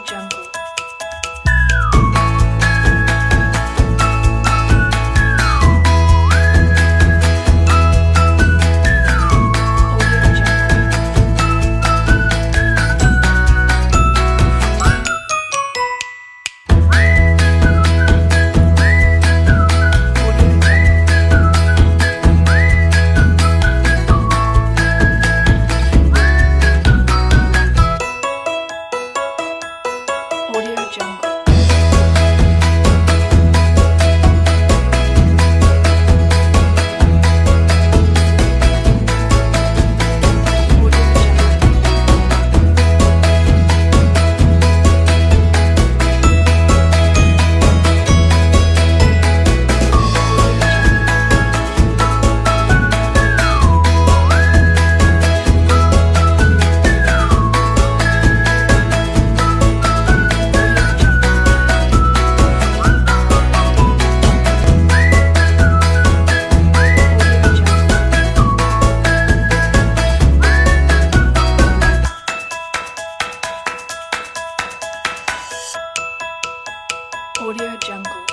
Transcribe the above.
Jungle. Audio Jungle.